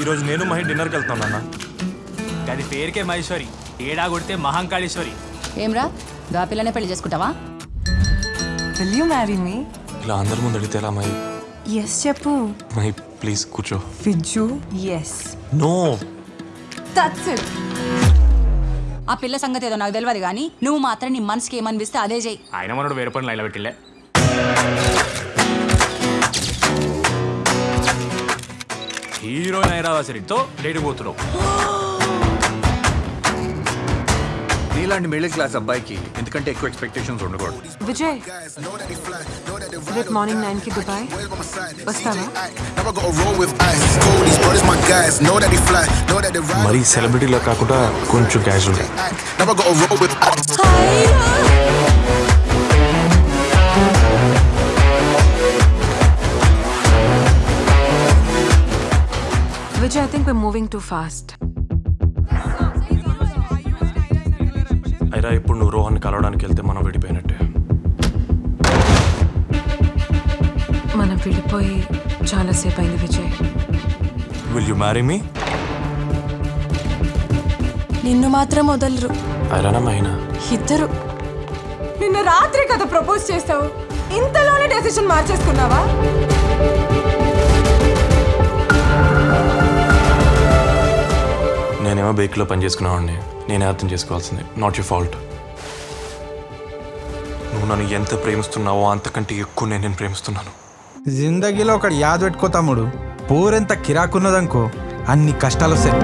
ఈరోజు నేను మహి డిన్నర్కి వెళ్తాను నాన్న అది పేరుకే మహేశ్వరి ఏడా కొడితే మహంకాళేశ్వరి. ఏమ్రా గా పిల్లనే పెళ్ళి చేసుకుంటావా? విల్ యూ మ్యారీ మీ ఇలా అందరి ముందు అడిగితే ఎలా మహి? ఎస్ చెప్పు. మహి ప్లీజ్ కూర్చో. Vijju yes no that's it ఆ పిల్ల సంగతి ఏదో నాకు తెలియదు కానీ నువ్వు మాత్రం నీ మనసుకి ఏమనిపిస్తే అదే చెయ్యి ఆయన మనోడు వేరే పనులు ఇలా పెట్టిలే హీరోయిన్ ఐరావాసరితో డేట్ పోతున్నావు. నీలాంటి మిడిల్ క్లాస్ అబ్బాయికి ఎందుకంటే ఎక్కువ ఎక్స్పెక్టేషన్స్ ఉండకూడదు. విజయ్ రేపు మార్నింగ్ నైన్కి దుబాయ్ వస్తావా. మరి సెలబ్రిటీలో కాకుండా కొంచెం casual Vijay I think we moving too fast అయిరా ఇప్పుడు నువ్వు రోహన్ కలవడానికి వెళ్తే మనం విడిపోయినట్టే. మనం విడిపోయి చాలాసేపు అయింది Vijay. Will you marry me నిన్ను మాత్రం వదలరు. మహినా ఇద్దరు. నిన్న రాత్రి కదా ప్రపోజ్ చేస్తావు ఇంతలోనే డెసిషన్ మార్చేసుకున్నావా? నేనేమో బేక్లో పని చేసుకునేవాడిని నేనే అర్థం చేసుకోవాల్సింది. నాట్ యూ ఫాల్ట్ నువ్వు నన్ను ఎంత ప్రేమిస్తున్నావో అంతకంటే ఎక్కువ నేను నేను ప్రేమిస్తున్నాను. జిందగీలో ఒకటి యాద్ పెట్టుకో తమ్ముడు. పూరెంత కిరాకున్నదనుకో అన్ని కష్టాలు వస్తాయి